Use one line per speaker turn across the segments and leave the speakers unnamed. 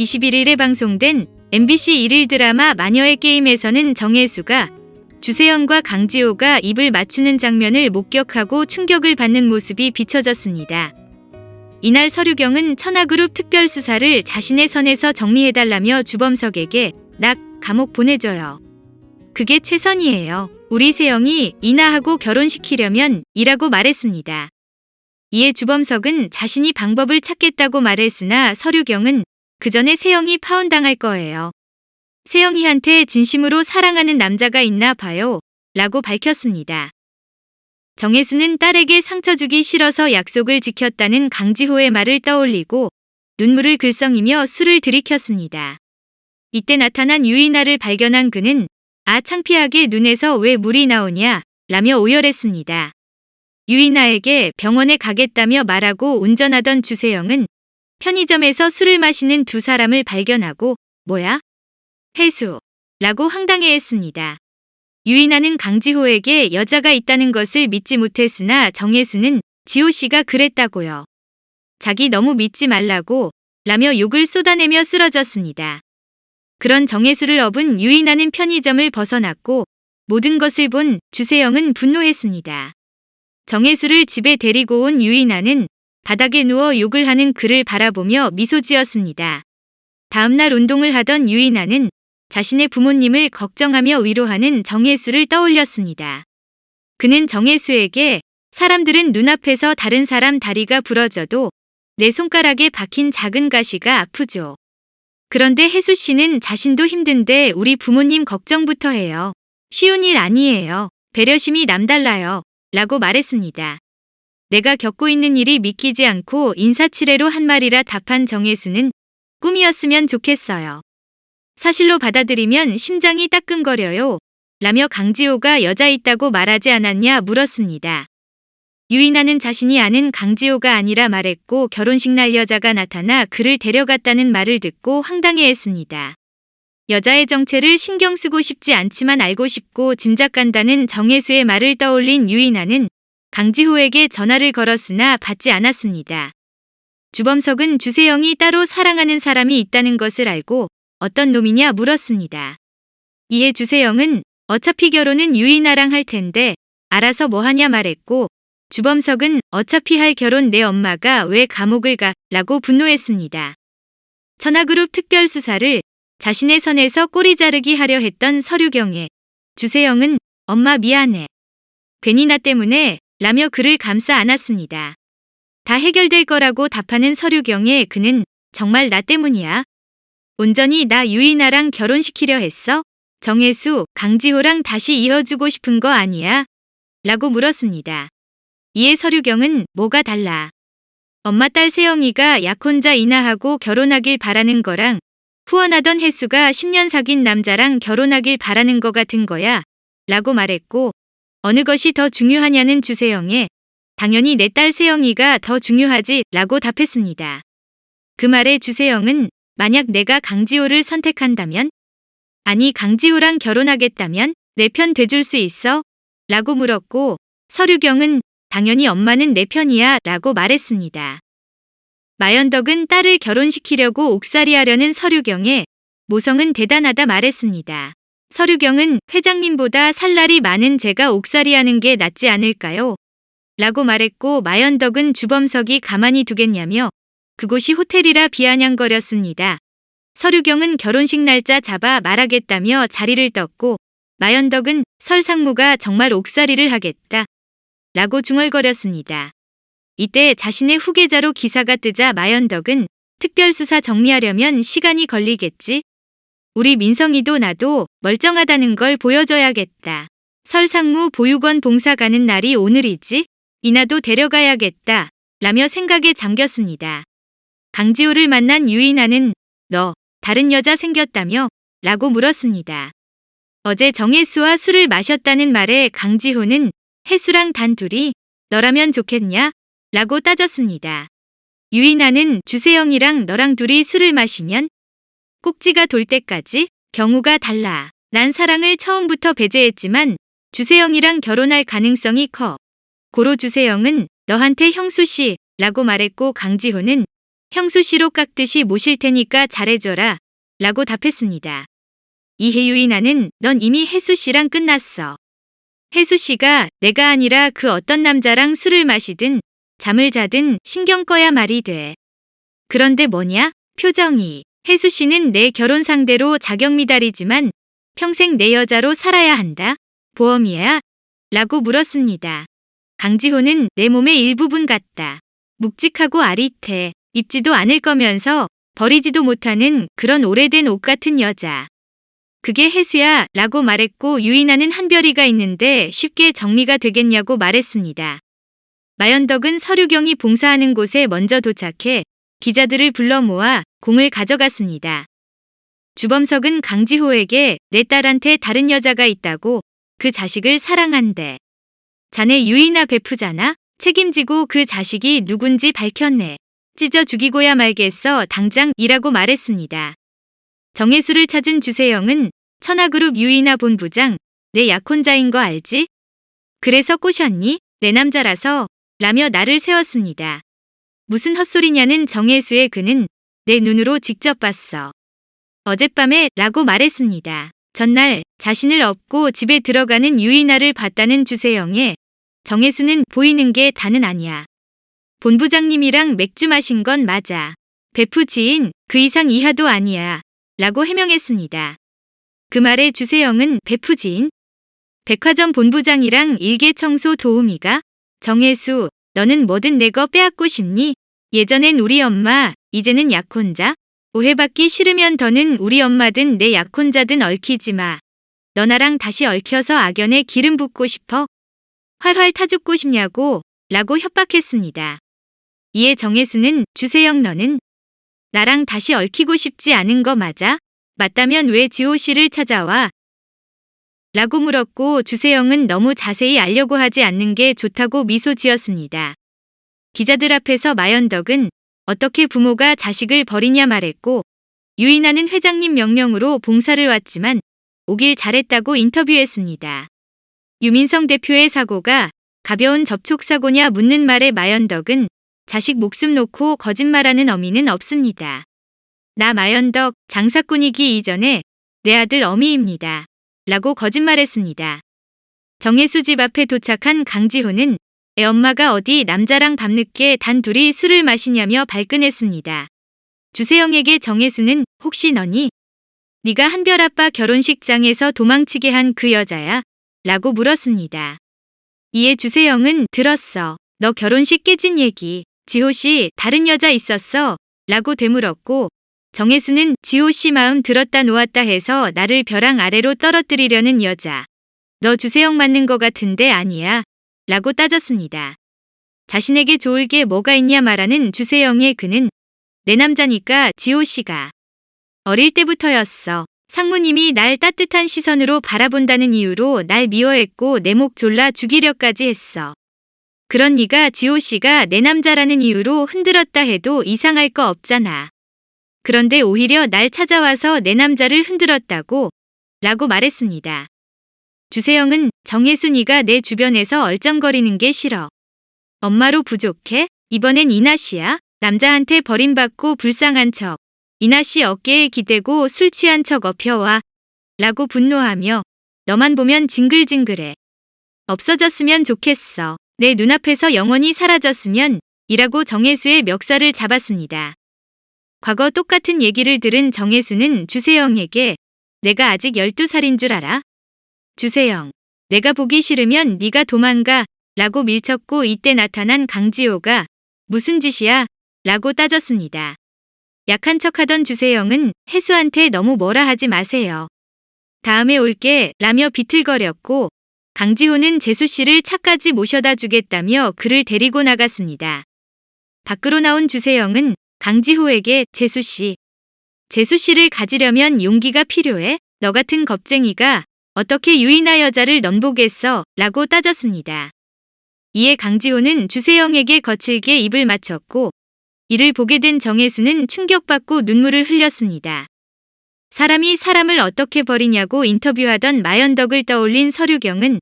21일에 방송된 MBC 일일 드라마 마녀의 게임에서는 정혜수가 주세영과 강지호가 입을 맞추는 장면을 목격하고 충격을 받는 모습이 비춰졌습니다. 이날 서류경은 천하그룹 특별수사를 자신의 선에서 정리해달라며 주범석에게 낙 감옥 보내줘요. 그게 최선이에요. 우리 세영이 이나하고 결혼시키려면 이라고 말했습니다. 이에 주범석은 자신이 방법을 찾겠다고 말했으나 서류경은 그 전에 세영이 파혼당할 거예요. 세영이한테 진심으로 사랑하는 남자가 있나 봐요. 라고 밝혔습니다. 정혜수는 딸에게 상처 주기 싫어서 약속을 지켰다는 강지호의 말을 떠올리고 눈물을 글썽이며 술을 들이켰습니다. 이때 나타난 유이나를 발견한 그는 아 창피하게 눈에서 왜 물이 나오냐 라며 오열했습니다. 유이나에게 병원에 가겠다며 말하고 운전하던 주세영은 편의점에서 술을 마시는 두 사람을 발견하고 뭐야? 해수 라고 황당해했습니다. 유이나는 강지호에게 여자가 있다는 것을 믿지 못했으나 정혜수는 지호 씨가 그랬다고요. 자기 너무 믿지 말라고 라며 욕을 쏟아내며 쓰러졌습니다. 그런 정혜수를 업은 유이나는 편의점을 벗어났고 모든 것을 본 주세영은 분노했습니다. 정혜수를 집에 데리고 온 유이나는 바닥에 누워 욕을 하는 그를 바라보며 미소 지었습니다. 다음날 운동을 하던 유이나는 자신의 부모님을 걱정하며 위로하는 정혜수를 떠올렸습니다. 그는 정혜수에게 사람들은 눈앞에서 다른 사람 다리가 부러져도 내 손가락에 박힌 작은 가시가 아프죠. 그런데 혜수 씨는 자신도 힘든데 우리 부모님 걱정부터 해요. 쉬운 일 아니에요. 배려심이 남달라요. 라고 말했습니다. 내가 겪고 있는 일이 믿기지 않고 인사치레로 한 말이라 답한 정혜수는 꿈이었으면 좋겠어요. 사실로 받아들이면 심장이 따끔거려요. 라며 강지호가 여자 있다고 말하지 않았냐 물었습니다. 유인하는 자신이 아는 강지호가 아니라 말했고 결혼식 날 여자가 나타나 그를 데려갔다는 말을 듣고 황당해했습니다. 여자의 정체를 신경 쓰고 싶지 않지만 알고 싶고 짐작간다는 정혜수의 말을 떠올린 유인하는 강지호에게 전화를 걸었으나 받지 않았습니다. 주범석은 주세영이 따로 사랑하는 사람이 있다는 것을 알고 어떤 놈이냐 물었습니다. 이에 주세영은 어차피 결혼은 유이나랑 할 텐데 알아서 뭐하냐 말했고 주범석은 어차피 할 결혼 내 엄마가 왜 감옥을 가 라고 분노했습니다. 천하그룹 특별수사를 자신의 선에서 꼬리 자르기 하려 했던 서류경에 주세영은 엄마 미안해. 괜히 나 때문에 라며 그를 감싸 안았습니다. 다 해결될 거라고 답하는 서류경에 그는 정말 나 때문이야. 온전히 나 유이나랑 결혼시키려 했어? 정혜수, 강지호랑 다시 이어주고 싶은 거 아니야? 라고 물었습니다. 이에 서류경은 뭐가 달라. 엄마 딸 세영이가 약혼자 이나하고 결혼하길 바라는 거랑 후원하던 혜수가 10년 사귄 남자랑 결혼하길 바라는 거 같은 거야. 라고 말했고 어느 것이 더 중요하냐는 주세영에 당연히 내 딸 세영이가 더 중요하지 라고 답했습니다. 그 말에 주세영은 만약 내가 강지호를 선택한다면? 아니 강지호랑 결혼하겠다면 내 편 돼줄 수 있어? 라고 물었고 서류경은 당연히 엄마는 내 편이야 라고 말했습니다. 마연덕은 딸을 결혼시키려고 옥살이 하려는 서류경에 모성은 대단하다 말했습니다. 서류경은 회장님보다 살 날이 많은 제가 옥살이 하는 게 낫지 않을까요? 라고 말했고 마연덕은 주범석이 가만히 두겠냐며 그곳이 호텔이라 비아냥거렸습니다. 서류경은 결혼식 날짜 잡아 말하겠다며 자리를 떴고 마연덕은 설상무가 정말 옥살이를 하겠다. 라고 중얼거렸습니다. 이때 자신의 후계자로 기사가 뜨자 마연덕은 특별수사 정리하려면 시간이 걸리겠지. 우리 민성이도 나도 멀쩡하다는 걸 보여줘야겠다. 설상무 보육원 봉사 가는 날이 오늘이지? 이나도 데려가야겠다. 라며 생각에 잠겼습니다. 강지호를 만난 유인아는 너 다른 여자 생겼다며? 라고 물었습니다. 어제 정혜수와 술을 마셨다는 말에 강지호는 혜수랑 단둘이 너라면 좋겠냐? 라고 따졌습니다. 유인아는 주세영이랑 너랑 둘이 술을 마시면 꼭지가 돌 때까지 경우가 달라. 난 사랑을 처음부터 배제했지만 주세영이랑 결혼할 가능성이 커. 고로 주세영은 너한테 형수 씨 라고 말했고 강지호는 형수 씨로 깎듯이 모실 테니까 잘해줘라. 라고 답했습니다. 이해 유인아는 넌 이미 혜수 씨랑 끝났어. 혜수 씨가 내가 아니라 그 어떤 남자랑 술을 마시든 잠을 자든 신경 꺼야 말이 돼. 그런데 뭐냐? 표정이. 혜수 씨는 내 결혼 상대로 자격 미달이지만 평생 내 여자로 살아야 한다. 보험이야? 라고 물었습니다. 강지호는 내 몸의 일부분 같다. 묵직하고 아릿해. 입지도 않을 거면서 버리지도 못하는 그런 오래된 옷 같은 여자. 그게 혜수야 라고 말했고 유인하는 한별이가 있는데 쉽게 정리가 되겠냐고 말했습니다. 마연덕은 서류경이 봉사하는 곳에 먼저 도착해 기자들을 불러 모아 공을 가져갔습니다. 주범석은 강지호에게 내 딸한테 다른 여자가 있다고 그 자식을 사랑한대. 자네 유이나 베프잖아? 책임지고 그 자식이 누군지 밝혔네. 찢어 죽이고야 말겠어 당장 이라고 말했습니다. 정혜수를 찾은 주세영은 천하그룹 유이나 본부장 내 약혼자인 거 알지? 그래서 꼬셨니? 내 남자라서 라며 나를 세웠습니다. 무슨 헛소리냐는 정혜수의 그는 내 눈으로 직접 봤어. 어젯밤에 라고 말했습니다. 전날 자신을 업고 집에 들어가는 유이나를 봤다는 주세영에 정혜수는 보이는 게 다는 아니야. 본부장님이랑 맥주 마신 건 맞아. 베프 지인 그 이상 이하도 아니야. 라고 해명했습니다. 그 말에 주세영은 베프 지인? 백화점 본부장이랑 일개 청소 도우미가? 정혜수, 너는 뭐든 내 거 빼앗고 싶니? 예전엔 우리 엄마, 이제는 약혼자? 오해받기 싫으면 더는 우리 엄마든 내 약혼자든 얽히지 마. 너 나랑 다시 얽혀서 악연에 기름 붓고 싶어? 활활 타죽고 싶냐고? 라고 협박했습니다. 이에 정혜수는 주세영 너는 나랑 다시 얽히고 싶지 않은 거 맞아? 맞다면 왜 지호 씨를 찾아와? 라고 물었고 주세영은 너무 자세히 알려고 하지 않는 게 좋다고 미소 지었습니다. 기자들 앞에서 마연덕은 어떻게 부모가 자식을 버리냐 말했고 유인하는 회장님 명령으로 봉사를 왔지만 오길 잘했다고 인터뷰했습니다. 유민성 대표의 사고가 가벼운 접촉사고냐 묻는 말에 마연덕은 자식 목숨 놓고 거짓말하는 어미는 없습니다. 나 마연덕 장사꾼이기 이전에 내 아들 어미입니다. 라고 거짓말했습니다. 정혜수 집 앞에 도착한 강지호는 애 엄마가 어디 남자랑 밤늦게 단 둘이 술을 마시냐며 발끈했습니다. 주세영에게 정혜수는 혹시 너니? 네가 한별 아빠 결혼식장에서 도망치게 한 그 여자야? 라고 물었습니다. 이에 주세영은 들었어. 너 결혼식 깨진 얘기. 지호 씨 다른 여자 있었어? 라고 되물었고 정혜수는 지호 씨 마음 들었다 놓았다 해서 나를 벼랑 아래로 떨어뜨리려는 여자. 너 주세영 맞는 거 같은데 아니야. 라고 따졌습니다. 자신에게 좋을 게 뭐가 있냐 말하는 주세영의 그는 내 남자니까 지호 씨가 어릴 때부터였어. 상무님이 날 따뜻한 시선으로 바라본다는 이유로 날 미워했고 내 목 졸라 죽이려까지 했어. 그런 네가 지호 씨가 내 남자라는 이유로 흔들었다 해도 이상할 거 없잖아. 그런데 오히려 날 찾아와서 내 남자를 흔들었다고 라고 말했습니다. 주세영은 정혜순이가 내 주변에서 얼쩡거리는 게 싫어. 엄마로 부족해? 이번엔 이나 씨야? 남자한테 버림받고 불쌍한 척. 이나 씨 어깨에 기대고 술 취한 척 엎혀와. 라고 분노하며 너만 보면 징글징글해. 없어졌으면 좋겠어. 내 눈앞에서 영원히 사라졌으면 이라고 정혜수의 멱살을 잡았습니다. 과거 똑같은 얘기를 들은 정혜수는 주세영에게 내가 아직 12살인 줄 알아? 주세영, 내가 보기 싫으면 네가 도망가 라고 밀쳤고 이때 나타난 강지호가 무슨 짓이야? 라고 따졌습니다. 약한 척하던 주세영은 혜수한테 너무 뭐라 하지 마세요. 다음에 올게 라며 비틀거렸고 강지호는 재수 씨를 차까지 모셔다 주겠다며 그를 데리고 나갔습니다. 밖으로 나온 주세영은 강지호에게 재수 씨, 재수 씨를 가지려면 용기가 필요해? 너 같은 겁쟁이가 어떻게 유이나 여자를 넘보겠어? 라고 따졌습니다. 이에 강지호는 주세영에게 거칠게 입을 맞췄고 이를 보게 된 정혜수는 충격받고 눈물을 흘렸습니다. 사람이 사람을 어떻게 버리냐고 인터뷰하던 마연덕을 떠올린 서류경은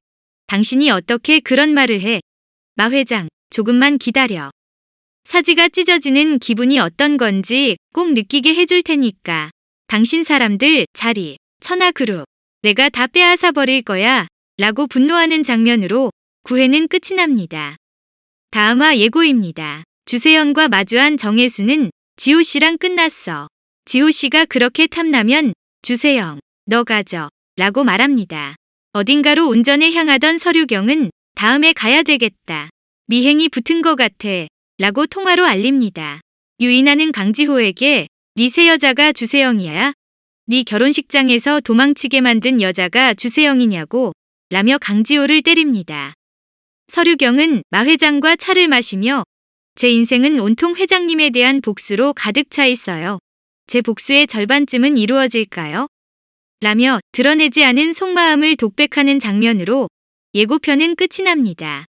당신이 어떻게 그런 말을 해? 마 회장, 조금만 기다려. 사지가 찢어지는 기분이 어떤 건지 꼭 느끼게 해줄 테니까. 당신 사람들 자리, 천하 그룹. 내가 다 빼앗아 버릴 거야. 라고 분노하는 장면으로 9회는 끝이 납니다. 다음화 예고입니다. 주세연과 마주한 정혜수는 지호 씨랑 끝났어. 지호 씨가 그렇게 탐나면 주세영, 너 가져. 라고 말합니다. 어딘가로 운전해 향하던 서류경은 다음에 가야 되겠다. 미행이 붙은 것 같아. 라고 통화로 알립니다. 유인하는 강지호에게 네새 여자가 주세영이야? 네 결혼식장에서 도망치게 만든 여자가 주세영이냐고 라며 강지호를 때립니다. 서류경은 마 회장과 차를 마시며 제 인생은 온통 회장님에 대한 복수로 가득 차 있어요. 제 복수의 절반쯤은 이루어질까요? 라며 드러내지 않은 속마음을 독백하는 장면으로 예고편은 끝이 납니다.